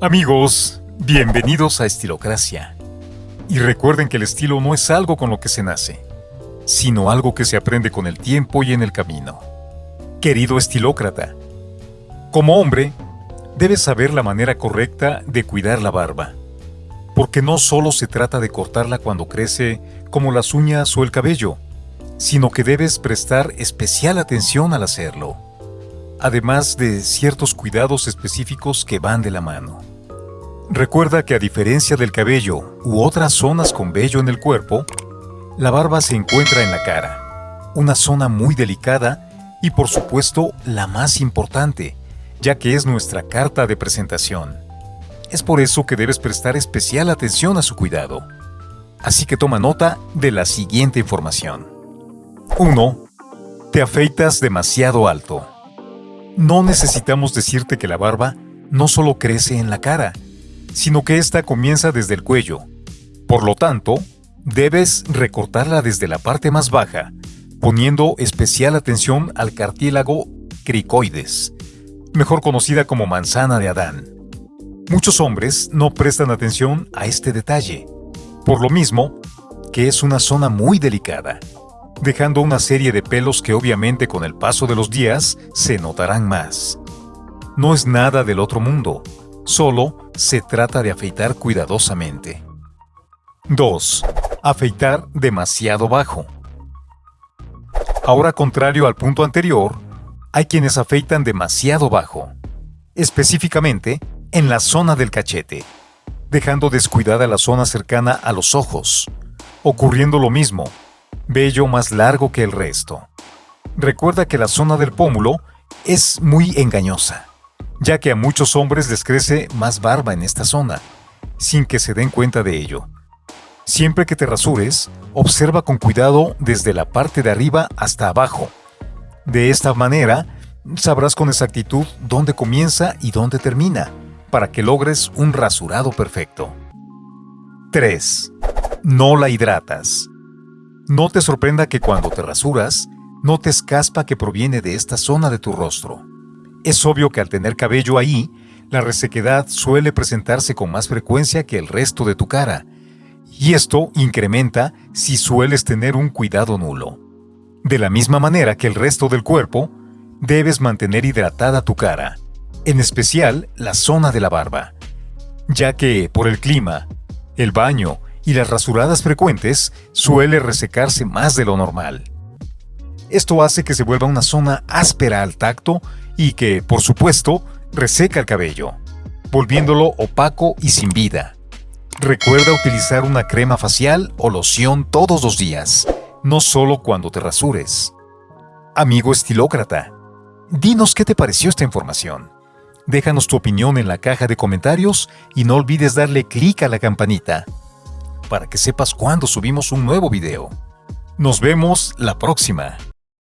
Amigos, bienvenidos a Estilocracia. Y recuerden que el estilo no es algo con lo que se nace, sino algo que se aprende con el tiempo y en el camino. Querido estilócrata, como hombre, debes saber la manera correcta de cuidar la barba, porque no solo se trata de cortarla cuando crece como las uñas o el cabello, sino que debes prestar especial atención al hacerlo, además de ciertos cuidados específicos que van de la mano. Recuerda que a diferencia del cabello u otras zonas con vello en el cuerpo, la barba se encuentra en la cara, una zona muy delicada y por supuesto la más importante, ya que es nuestra carta de presentación. Es por eso que debes prestar especial atención a su cuidado. Así que toma nota de la siguiente información. 1. Te afeitas demasiado alto. No necesitamos decirte que la barba no solo crece en la cara, sino que ésta comienza desde el cuello. Por lo tanto, debes recortarla desde la parte más baja, poniendo especial atención al cartílago cricoides, mejor conocida como manzana de Adán. Muchos hombres no prestan atención a este detalle, por lo mismo que es una zona muy delicada, dejando una serie de pelos que obviamente con el paso de los días se notarán más. No es nada del otro mundo, solo se trata de afeitar cuidadosamente. 2. Afeitar demasiado bajo. Ahora contrario al punto anterior, hay quienes afeitan demasiado bajo, específicamente en la zona del cachete, dejando descuidada la zona cercana a los ojos, ocurriendo lo mismo, vello más largo que el resto. Recuerda que la zona del pómulo es muy engañosa, ya que a muchos hombres les crece más barba en esta zona, sin que se den cuenta de ello. Siempre que te rasures, observa con cuidado desde la parte de arriba hasta abajo. De esta manera, sabrás con exactitud dónde comienza y dónde termina, para que logres un rasurado perfecto. 3. No la hidratas. No te sorprenda que cuando te rasuras, notes caspa que proviene de esta zona de tu rostro. Es obvio que al tener cabello ahí, la resequedad suele presentarse con más frecuencia que el resto de tu cara, y esto incrementa si sueles tener un cuidado nulo. De la misma manera que el resto del cuerpo, debes mantener hidratada tu cara, en especial la zona de la barba, ya que por el clima, el baño y las rasuradas frecuentes suele resecarse más de lo normal. Esto hace que se vuelva una zona áspera al tacto y que, por supuesto, reseca el cabello, volviéndolo opaco y sin vida. Recuerda utilizar una crema facial o loción todos los días, no solo cuando te rasures. Amigo estilócrata, dinos qué te pareció esta información. Déjanos tu opinión en la caja de comentarios y no olvides darle clic a la campanita para que sepas cuando subimos un nuevo video. Nos vemos la próxima.